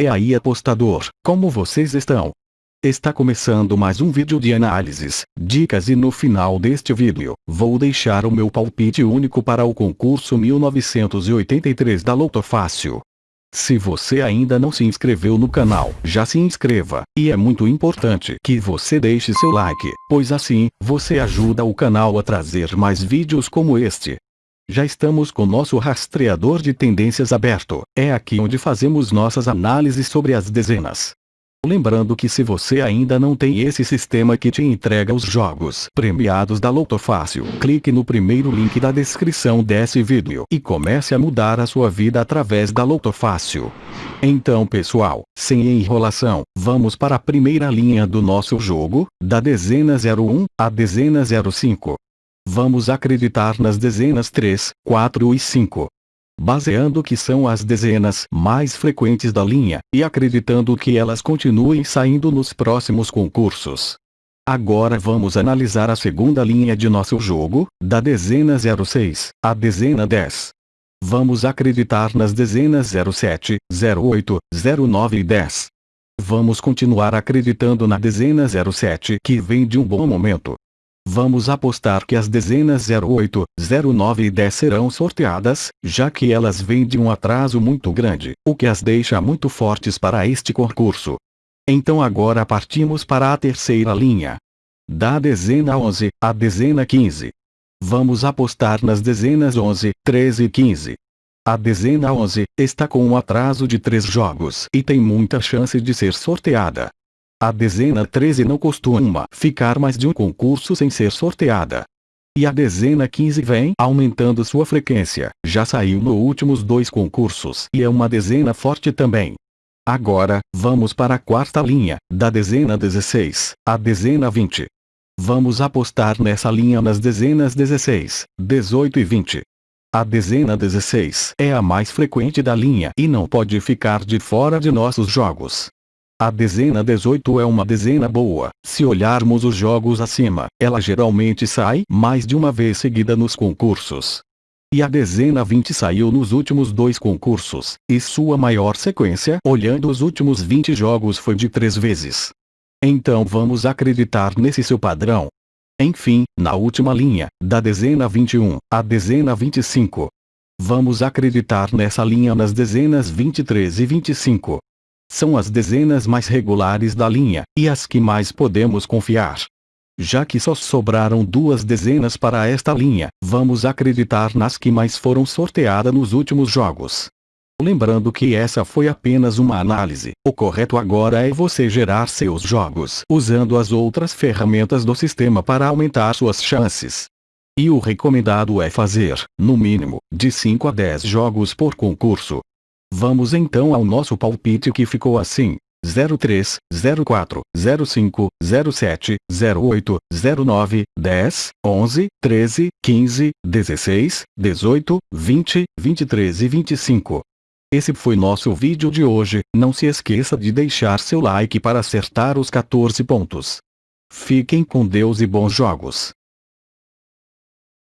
E aí apostador, como vocês estão? Está começando mais um vídeo de análises, dicas e no final deste vídeo, vou deixar o meu palpite único para o concurso 1983 da Loto Fácil. Se você ainda não se inscreveu no canal, já se inscreva, e é muito importante que você deixe seu like, pois assim, você ajuda o canal a trazer mais vídeos como este. Já estamos com nosso rastreador de tendências aberto, é aqui onde fazemos nossas análises sobre as dezenas. Lembrando que se você ainda não tem esse sistema que te entrega os jogos premiados da Loto Fácil, clique no primeiro link da descrição desse vídeo e comece a mudar a sua vida através da Loto Fácil. Então pessoal, sem enrolação, vamos para a primeira linha do nosso jogo, da dezena 01 à dezena 05. Vamos acreditar nas dezenas 3, 4 e 5. Baseando que são as dezenas mais frequentes da linha, e acreditando que elas continuem saindo nos próximos concursos. Agora vamos analisar a segunda linha de nosso jogo, da dezena 06, à dezena 10. Vamos acreditar nas dezenas 07, 08, 09 e 10. Vamos continuar acreditando na dezena 07 que vem de um bom momento, Vamos apostar que as dezenas 08, 09 e 10 serão sorteadas, já que elas vêm de um atraso muito grande, o que as deixa muito fortes para este concurso. Então agora partimos para a terceira linha. Da dezena 11, à dezena 15. Vamos apostar nas dezenas 11, 13 e 15. A dezena 11 está com um atraso de 3 jogos e tem muita chance de ser sorteada. A dezena 13 não costuma ficar mais de um concurso sem ser sorteada. E a dezena 15 vem aumentando sua frequência, já saiu nos últimos dois concursos e é uma dezena forte também. Agora, vamos para a quarta linha, da dezena 16, a dezena 20. Vamos apostar nessa linha nas dezenas 16, 18 e 20. A dezena 16 é a mais frequente da linha e não pode ficar de fora de nossos jogos. A dezena 18 é uma dezena boa. Se olharmos os jogos acima, ela geralmente sai mais de uma vez seguida nos concursos. E a dezena 20 saiu nos últimos dois concursos, e sua maior sequência olhando os últimos 20 jogos foi de três vezes. Então vamos acreditar nesse seu padrão. Enfim, na última linha, da dezena 21, à dezena 25. Vamos acreditar nessa linha nas dezenas 23 e 25 são as dezenas mais regulares da linha, e as que mais podemos confiar. Já que só sobraram duas dezenas para esta linha, vamos acreditar nas que mais foram sorteadas nos últimos jogos. Lembrando que essa foi apenas uma análise, o correto agora é você gerar seus jogos usando as outras ferramentas do sistema para aumentar suas chances. E o recomendado é fazer, no mínimo, de 5 a 10 jogos por concurso, Vamos então ao nosso palpite que ficou assim. 03, 04, 05, 07, 08, 09, 10, 11, 13, 15, 16, 18, 20, 23 e 25. Esse foi nosso vídeo de hoje, não se esqueça de deixar seu like para acertar os 14 pontos. Fiquem com Deus e bons jogos.